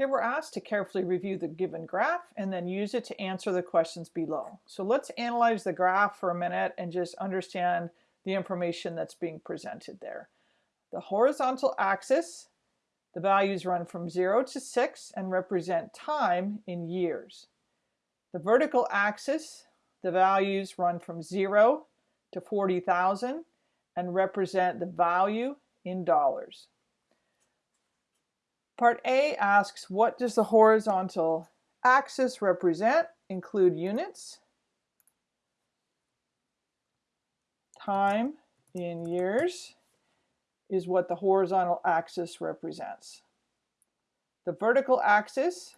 Here we're asked to carefully review the given graph and then use it to answer the questions below. So let's analyze the graph for a minute and just understand the information that's being presented there. The horizontal axis, the values run from 0 to 6 and represent time in years. The vertical axis, the values run from 0 to 40,000 and represent the value in dollars. Part A asks, what does the horizontal axis represent? Include units, time in years is what the horizontal axis represents. The vertical axis,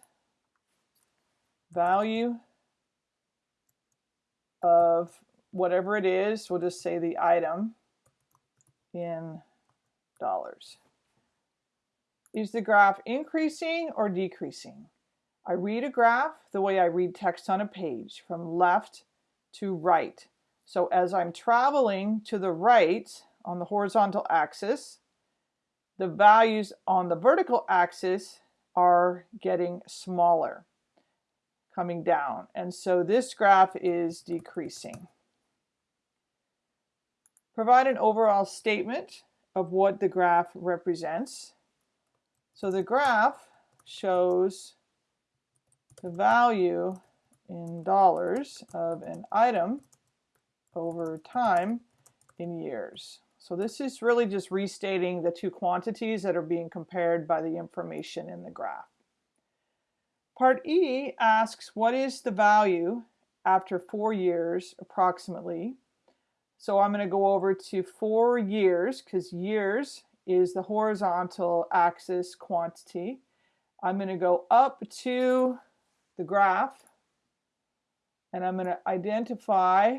value of whatever it is, we'll just say the item in dollars. Is the graph increasing or decreasing? I read a graph the way I read text on a page, from left to right. So as I'm traveling to the right on the horizontal axis, the values on the vertical axis are getting smaller, coming down. And so this graph is decreasing. Provide an overall statement of what the graph represents. So the graph shows the value in dollars of an item over time in years. So this is really just restating the two quantities that are being compared by the information in the graph. Part E asks what is the value after four years approximately. So I'm going to go over to four years because years is the horizontal axis quantity. I'm going to go up to the graph and I'm going to identify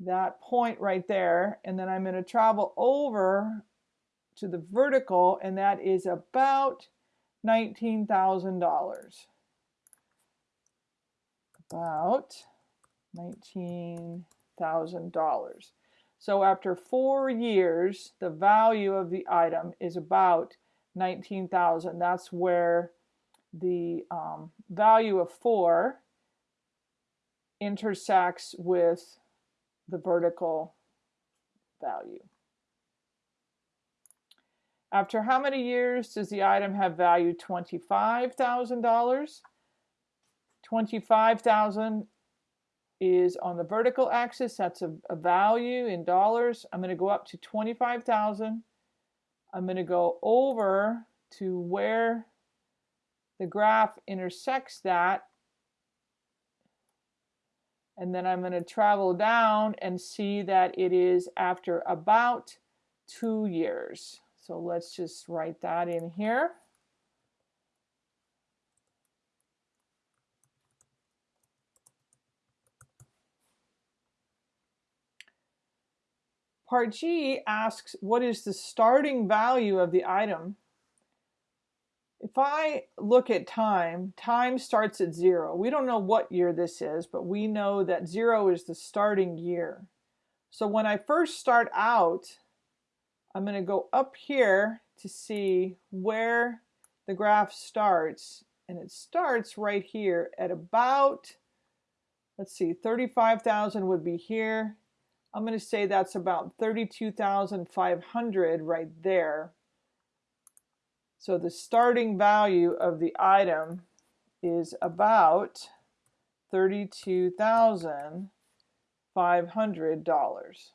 that point right there and then I'm going to travel over to the vertical and that is about $19,000 about $19,000 so after four years, the value of the item is about 19,000. That's where the um, value of four intersects with the vertical value. After how many years does the item have value $25,000? 25,000 is on the vertical axis. That's a, a value in dollars. I'm going to go up to 25,000. I'm going to go over to where the graph intersects that. And then I'm going to travel down and see that it is after about two years. So let's just write that in here. Part G asks, what is the starting value of the item? If I look at time, time starts at zero. We don't know what year this is, but we know that zero is the starting year. So when I first start out, I'm going to go up here to see where the graph starts. And it starts right here at about, let's see, 35,000 would be here. I'm going to say that's about 32,500 right there. So the starting value of the item is about $32,500.